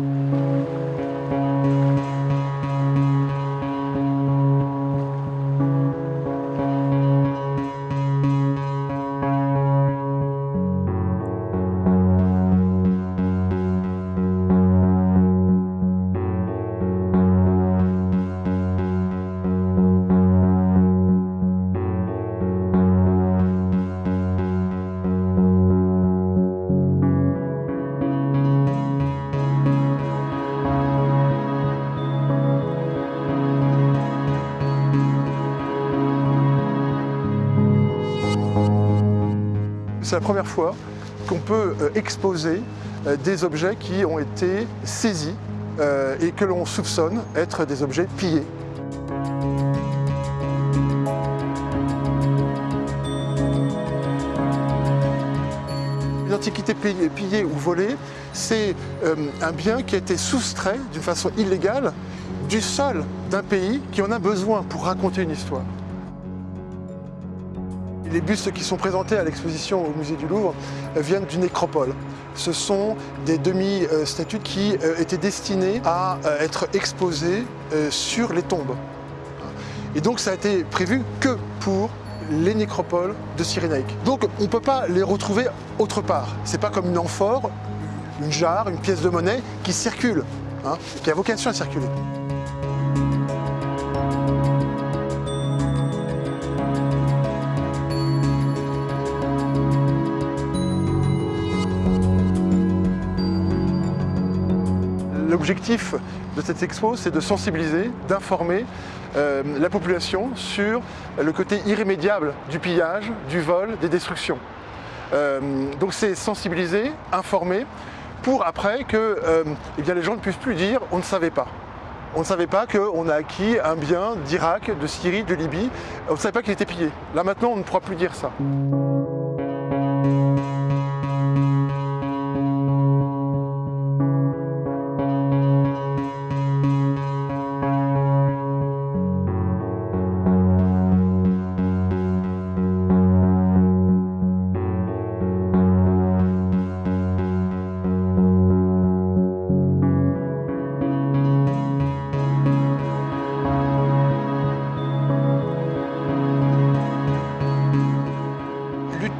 うん。C'est la première fois qu'on peut euh, exposer euh, des objets qui ont été saisis euh, et que l'on soupçonne être des objets pillés. Une antiquité pillée ou volée, c'est un bien qui a été soustrait d'une façon illégale du sol d'un pays qui en a besoin pour raconter une histoire. Les bustes qui sont présentés à l'exposition au musée du Louvre euh, viennent d'une nécropole. Ce sont des demi-statues qui euh, étaient destinées à euh, être exposées sur les tombes. Et donc ça a été prévu que pour les nécropoles de Cyrénaïque. Donc on ne peut pas les retrouver autre part. C'est pas comme une amphore, une jarre, une pièce de monnaie qui circule, hein, qui a vocation à circuler. L'objectif de cette expo, c'est de sensibiliser, d'informer euh, la population sur le côté irrémédiable du pillage, du vol, des destructions. Euh, donc c'est sensibiliser, informer, pour après que euh, eh bien, les gens ne puissent plus dire « on ne savait pas ». On ne savait pas qu'on a acquis un bien d'Irak, de Syrie, de Libye. On ne savait pas qu'il était pillé. Là maintenant, on ne pourra plus dire ça.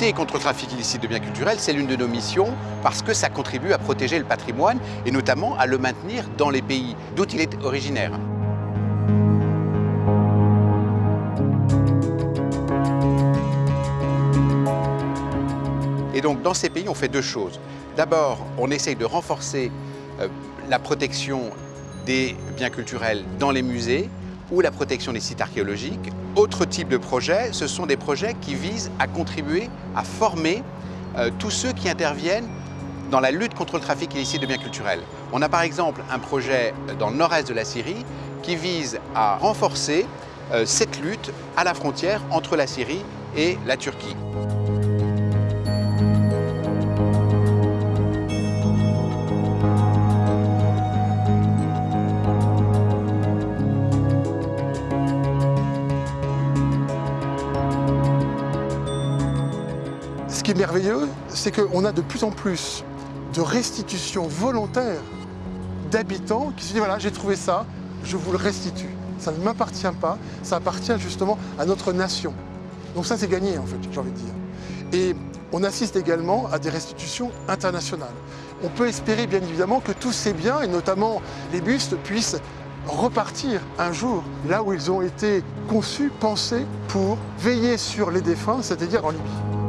Contre le trafic illicite de biens culturels, c'est l'une de nos missions parce que ça contribue à protéger le patrimoine et notamment à le maintenir dans les pays d'où il est originaire. Et donc dans ces pays, on fait deux choses. D'abord, on essaye de renforcer euh, la protection des biens culturels dans les musées ou la protection des sites archéologiques. Autre type de projet, ce sont des projets qui visent à contribuer à former euh, tous ceux qui interviennent dans la lutte contre le trafic illicite de biens culturels. On a par exemple un projet dans le nord-est de la Syrie qui vise à renforcer euh, cette lutte à la frontière entre la Syrie et la Turquie. Qui est merveilleux, c'est qu'on a de plus en plus de restitutions volontaires d'habitants qui se disent voilà, j'ai trouvé ça, je vous le restitue. Ça ne m'appartient pas, ça appartient justement à notre nation. Donc ça, c'est gagné, en fait, j'ai envie de dire. Et on assiste également à des restitutions internationales. On peut espérer, bien évidemment, que tous ces biens, et notamment les bustes, puissent repartir un jour là où ils ont été conçus, pensés pour veiller sur les défunts, c'est-à-dire en Libye.